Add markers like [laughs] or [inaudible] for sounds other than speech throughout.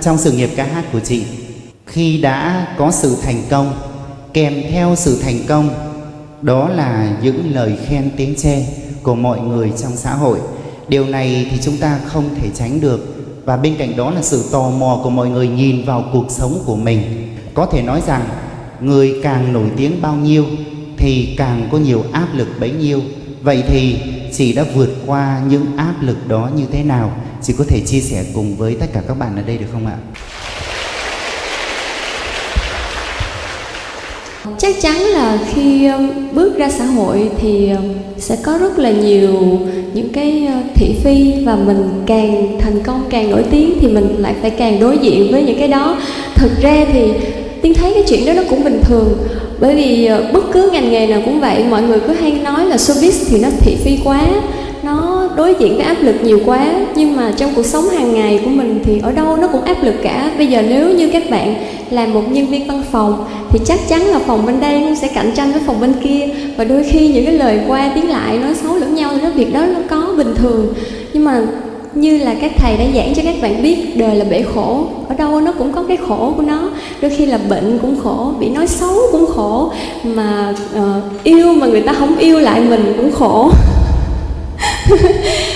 trong sự nghiệp ca hát của chị. Khi đã có sự thành công, kèm theo sự thành công, đó là những lời khen tiếng chê của mọi người trong xã hội. Điều này thì chúng ta không thể tránh được, và bên cạnh đó là sự tò mò của mọi người nhìn vào cuộc sống của mình. Có thể nói rằng, người càng nổi tiếng bao nhiêu thì càng có nhiều áp lực bấy nhiêu. Vậy thì chị đã vượt qua những áp lực đó như thế nào? Chị có thể chia sẻ cùng với tất cả các bạn ở đây được không ạ? Chắc chắn là khi um, bước ra xã hội thì um, sẽ có rất là nhiều những cái uh, thị phi và mình càng thành công, càng nổi tiếng thì mình lại phải càng đối diện với những cái đó. Thực ra thì tiên thấy cái chuyện đó nó cũng bình thường bởi vì ờ, bất cứ ngành nghề nào cũng vậy, mọi người cứ hay nói là showbiz thì nó thị phi quá, nó đối diện với áp lực nhiều quá. Nhưng mà trong cuộc sống hàng ngày của mình thì ở đâu nó cũng áp lực cả. Bây giờ nếu như các bạn làm một nhân viên văn phòng, thì chắc chắn là phòng bên đây nó sẽ cạnh tranh với phòng bên kia. Và đôi khi những cái lời qua tiếng lại nói xấu lẫn nhau thì nó việc đó nó có bình thường. Nhưng mà như là các thầy đã giảng cho các bạn biết đời là bể khổ. Ở đâu nó cũng có cái khổ của nó. Đôi khi là bệnh cũng khổ bị nói xấu cũng khổ mà uh, yêu mà người ta không yêu lại mình cũng khổ. [laughs]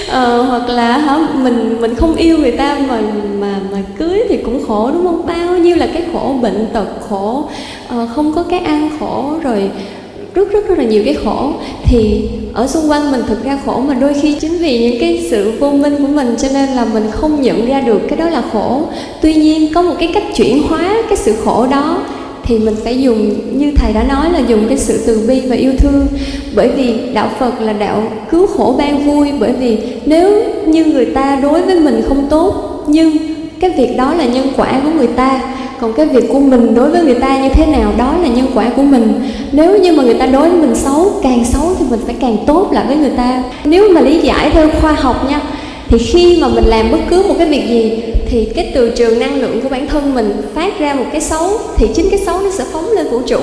Ờ, hoặc là hả mình mình không yêu người ta mà mà mà cưới thì cũng khổ đúng không? Bao nhiêu là cái khổ bệnh tật khổ uh, không có cái ăn khổ rồi rất rất rất là nhiều cái khổ. Thì ở xung quanh mình thực ra khổ mà đôi khi chính vì những cái sự vô minh của mình cho nên là mình không nhận ra được cái đó là khổ. Tuy nhiên có một cái cách chuyển hóa cái sự khổ đó thì mình phải dùng, như thầy đã nói là dùng cái sự từ bi và yêu thương. Bởi vì đạo phật là đạo cứu khổ ban vui, bởi vì nếu như người ta đối với mình không tốt, nhưng cái việc đó là nhân quả của người ta còn cái việc của mình đối với người ta như thế nào, đó là nhân quả của mình. Nếu như mà người ta đối với mình xấu, càng xấu thì mình phải càng tốt lại với người ta. Nếu mà lý giải theo khoa học nha, thì khi mà mình làm bất cứ một cái việc gì, thì cái từ trường năng lượng của bản thân mình phát ra một cái xấu, thì chính cái xấu nó sẽ phóng lên vũ trụ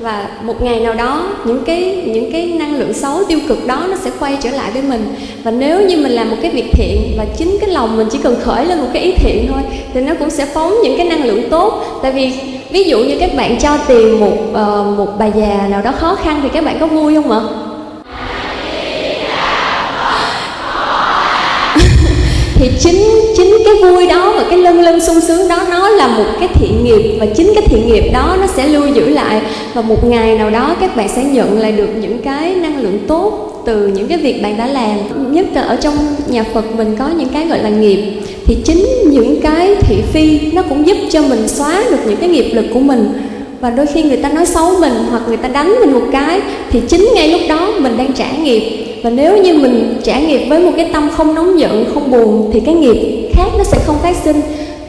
và một ngày nào đó những cái những cái năng lượng xấu tiêu cực đó nó sẽ quay trở lại với mình. Và nếu như mình làm một cái việc thiện và chính cái lòng mình chỉ cần khởi lên một cái ý thiện thôi thì nó cũng sẽ phóng những cái năng lượng tốt. Tại vì ví dụ như các bạn cho tiền một uh, một bà già nào đó khó khăn thì các bạn có vui không ạ? Thì chính chính cái vui đó và cái lân lân sung sướng đó, nó là một cái thiện nghiệp và chính cái thiện nghiệp đó nó sẽ lưu giữ lại. Và một ngày nào đó các bạn sẽ nhận lại được những cái năng lượng tốt từ những cái việc bạn đã làm, nhất là ở trong nhà Phật mình có những cái gọi là nghiệp. Thì chính những cái thị phi nó cũng giúp cho mình xóa được những cái nghiệp lực của mình. Và đôi khi người ta nói xấu mình hoặc người ta đánh mình một cái, thì chính ngay lúc đó mình đang trả nghiệp và nếu như mình trả nghiệp với một cái tâm không nóng giận, không buồn, thì cái nghiệp khác nó sẽ không phát sinh.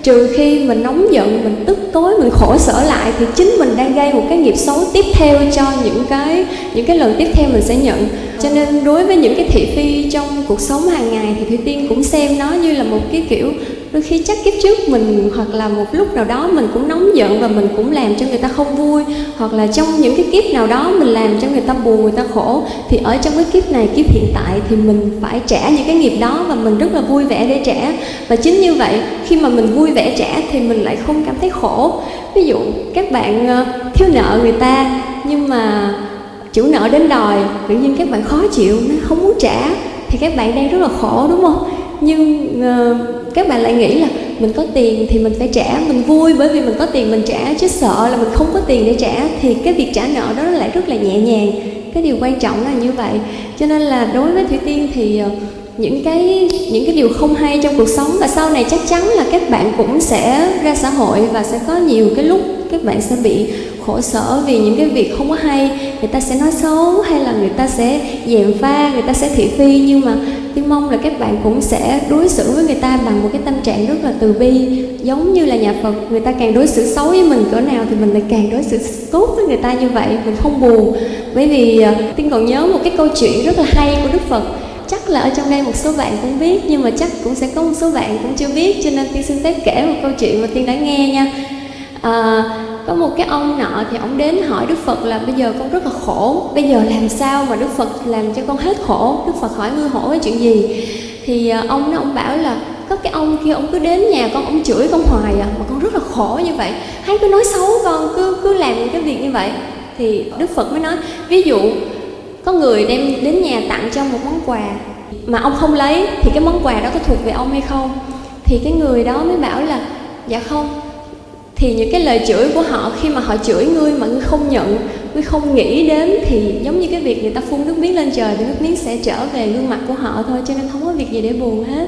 Trừ khi mình nóng giận, mình tức tối, mình khổ sở lại, thì chính mình đang gây một cái nghiệp xấu tiếp theo cho những cái những cái lần tiếp theo mình sẽ nhận. Cho nên đối với những cái thị phi trong cuộc sống hàng ngày, thì thủy tiên cũng xem nó như là một cái kiểu đôi khi chắc kiếp trước mình hoặc là một lúc nào đó mình cũng nóng giận và mình cũng làm cho người ta không vui. Hoặc là trong những cái kiếp nào đó mình làm cho người ta buồn, người ta khổ, thì ở trong cái kiếp này, kiếp hiện tại thì mình phải trả những cái nghiệp đó và mình rất là vui vẻ để trả. Và chính như vậy, khi mà mình vui vẻ trả thì mình lại không cảm thấy khổ. Ví dụ, các bạn ờ, thiếu nợ người ta, nhưng mà chủ nợ đến đòi, tự nhiên các bạn khó chịu, nó không muốn trả, thì các bạn đang rất là khổ, đúng không? Nhưng uh, các bạn lại nghĩ là mình có tiền thì mình phải trả mình vui bởi vì mình có tiền mình trả chứ sợ là mình không có tiền để trả thì cái việc trả nợ đó lại rất là nhẹ nhàng. Cái điều quan trọng là như vậy. Cho nên là đối với thủy tiên thì uh, những cái những cái điều không hay trong cuộc sống và sau này chắc chắn là các bạn cũng sẽ ra xã hội và sẽ có nhiều cái lúc các bạn sẽ bị khổ sở vì những cái việc không có hay. Người ta sẽ nói xấu hay là người ta sẽ dèm pha người ta sẽ thị phi nhưng mà tiên mong là các bạn cũng sẽ đối xử với người ta bằng một cái tâm trạng rất là từ bi. Giống như là nhà phật người ta càng đối xử xấu với mình cỡ nào thì mình lại càng đối xử tốt với người ta như vậy. Mình không buồn. Bởi vì ờ, tiên còn nhớ một cái câu chuyện rất là hay của đức phật. Chắc là ở trong đây một số bạn cũng biết nhưng mà chắc cũng sẽ có một số bạn cũng chưa biết cho nên tiên xin phép kể một câu chuyện mà tiên đã nghe nha. À, có một cái ông nọ thì ông đến hỏi đức phật là, bây giờ con rất là khổ, bây giờ làm sao mà đức phật làm cho con hết khổ? Đức phật hỏi, ngươi hỏi chuyện gì? Thì ờ, ông nó ông bảo là, có cái ông kia, ông cứ đến nhà con, ông chửi con hoài à mà con rất là khổ như vậy. Hắn cứ nói xấu con, cứ cứ làm những cái việc như vậy. Thì đức phật mới nói, ví dụ có người đem đến nhà tặng cho một món quà mà ông không lấy, thì cái món quà đó có thuộc về ông hay không? Thì cái người đó mới bảo là dạ không thì những cái lời chửi của họ, khi mà họ chửi ngươi mà ngươi không nhận, ngươi không nghĩ đến, thì giống như cái việc người ta phun nước miếng lên trời thì nước miếng sẽ trở về gương mặt của họ thôi, cho nên không có việc gì để buồn hết.